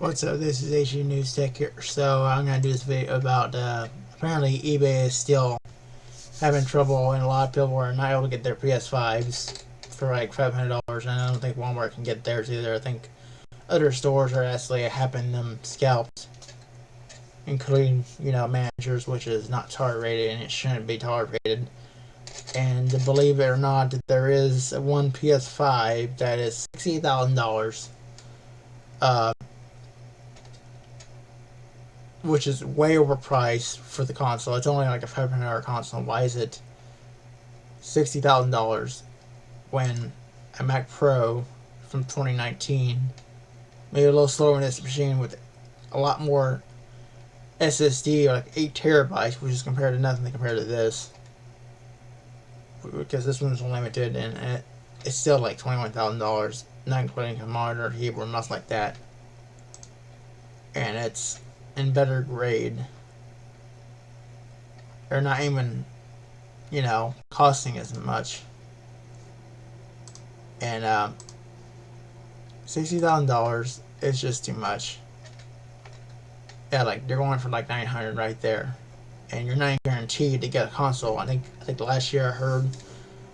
What's up? This is HU News Tech here. So I'm gonna do this video about uh, apparently eBay is still having trouble, and a lot of people are not able to get their PS5s for like five hundred dollars, and I don't think Walmart can get theirs either. I think other stores are actually having them scalped, including you know managers, which is not tolerated and it shouldn't be tolerated. And believe it or not, there is one PS5 that is sixty thousand dollars. Uh, which is way overpriced for the console. It's only like a five hundred dollar console. Why is it sixty thousand dollars when a Mac Pro from 2019 maybe a little slower in this machine with a lot more SSD, like eight terabytes, which is compared to nothing compared to this. Because this one's limited and it, it's still like twenty one thousand dollars, not including a monitor, keyboard, mouse like that. And it's in better grade. They're not even, you know, costing as much. And uh, sixty thousand dollars is just too much. Yeah, like they're going for like nine hundred right there, and you're not guaranteed to get a console. I think I think last year I heard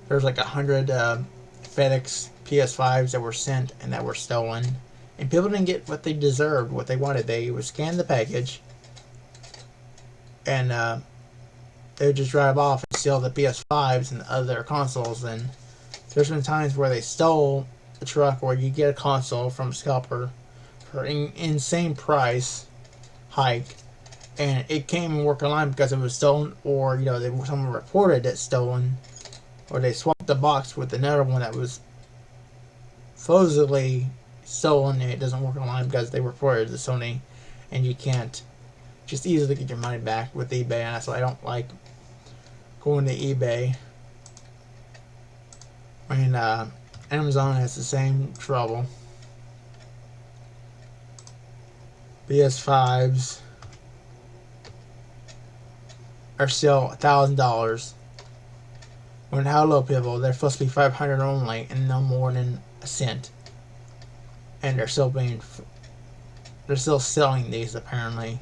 there's like a hundred uh, FedEx PS5s that were sent and that were stolen and people didn't get what they deserved, what they wanted. They would scan the package, and uh, they would just drive off and steal the PS5s and other consoles. And there's been times where they stole a truck where you get a console from a scalper for an insane price hike, and it came and work online because it was stolen, or you know, they someone reported it stolen, or they swapped the box with another one that was supposedly stolen and it doesn't work online because they reported to Sony and you can't just easily get your money back with eBay and why I don't like going to eBay. Mean, uh, Amazon has the same trouble. PS5s are still a thousand dollars. When hello people, they're supposed to be 500 only and no more than a cent and they're still being they're still selling these apparently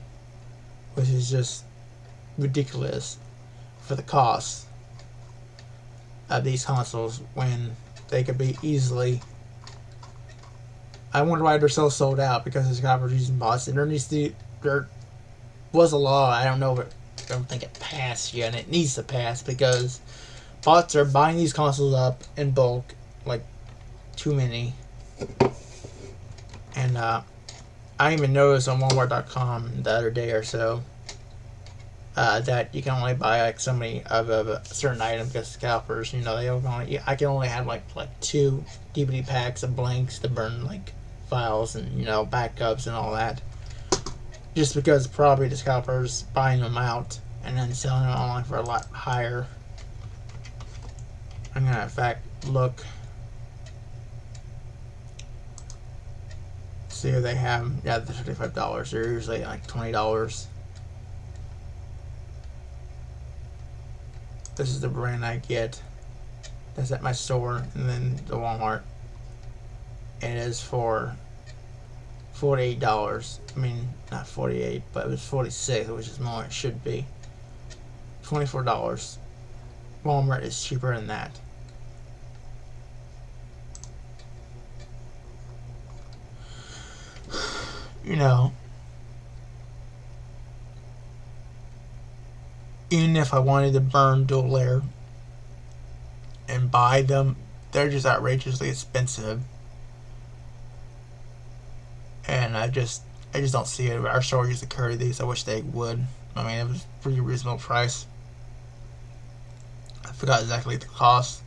which is just ridiculous for the cost of these consoles when they could be easily I wonder why they're so sold out because it's got using bots and there needs to there was a law I don't know if I don't think it passed yet and it needs to pass because bots are buying these consoles up in bulk like too many and uh, I even noticed on Walmart.com the other day or so uh, that you can only buy like so many of, a certain item because scalpers, you know, they only I can only have like like two DVD packs of blanks to burn like files and you know backups and all that. Just because probably the scalpers buying them out and then selling them online for a lot higher. I'm gonna in fact look see what they have. Yeah, the $55. They're usually like $20. This is the brand I get. That's at my store and then the Walmart. And it is for $48. I mean, not 48 but it was 46 which is more it should be. $24. Walmart is cheaper than that. You know, even if I wanted to burn dual layer and buy them, they're just outrageously expensive. And I just I just don't see it. Our store used to carry these. I wish they would. I mean, it was pretty reasonable price. I forgot exactly the cost.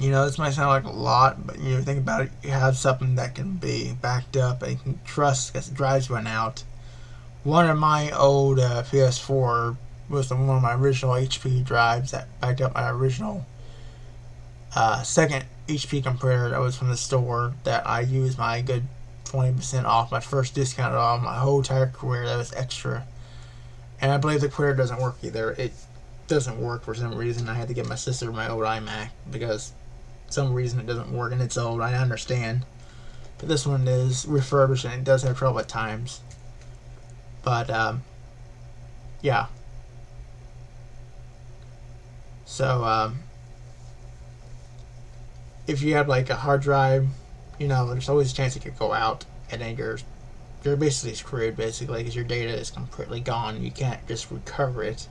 You know, this might sound like a lot, but you know, think about it. You have something that can be backed up and you can trust because the drives went out. One of my old uh, PS4 was one of my original HP drives that backed up my original uh, second HP computer that was from the store that I used my good 20% off my first discount off my whole entire career that was extra and I believe the computer doesn't work either it doesn't work for some reason I had to get my sister my old iMac because some reason it doesn't work and it's old. I understand. but this one is refurbished and it does have trouble at times. But um, yeah. So um, if you have like a hard drive, you know, there's always a chance it could go out, and then you're you're basically screwed basically because your data is completely gone. You can't just recover it.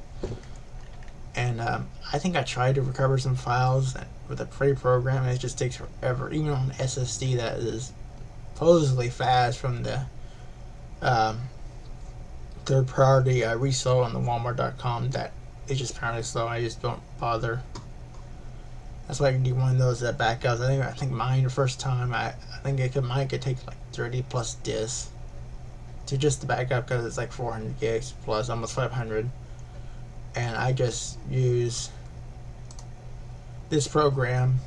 And um, I think I tried to recover some files with a pre-program, and it just takes forever. Even on SSD that is supposedly fast from the um, third-party I resale on the Walmart.com, that is just apparently slow. I just don't bother. That's why I can do one of those that backups. I think I think mine the first time I I think it could mine could take like 30 plus disks to just the backup because it's like 400 gigs plus almost 500 and I just use this program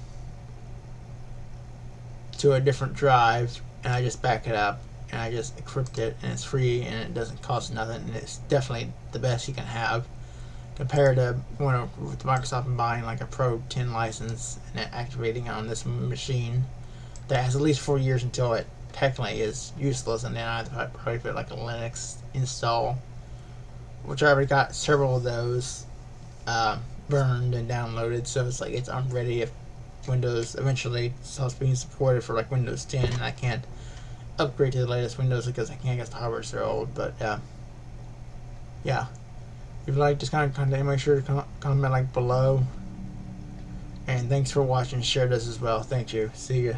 to a different drive and I just back it up and I just encrypt it and it's free and it doesn't cost nothing and it's definitely the best you can have compared to going with Microsoft and buying like a Pro 10 license and activating it on this machine that has at least four years until it technically is useless and then I have to probably put like a Linux install which I already got several of those uh, burned and downloaded so it's like it's unready if Windows eventually stops being supported for like Windows 10 and I can't upgrade to the latest Windows because I can't get the hardware so old but uh, yeah if you like this kind of content, make sure to comment like below. And thanks for watching. Share this as well. Thank you. See you.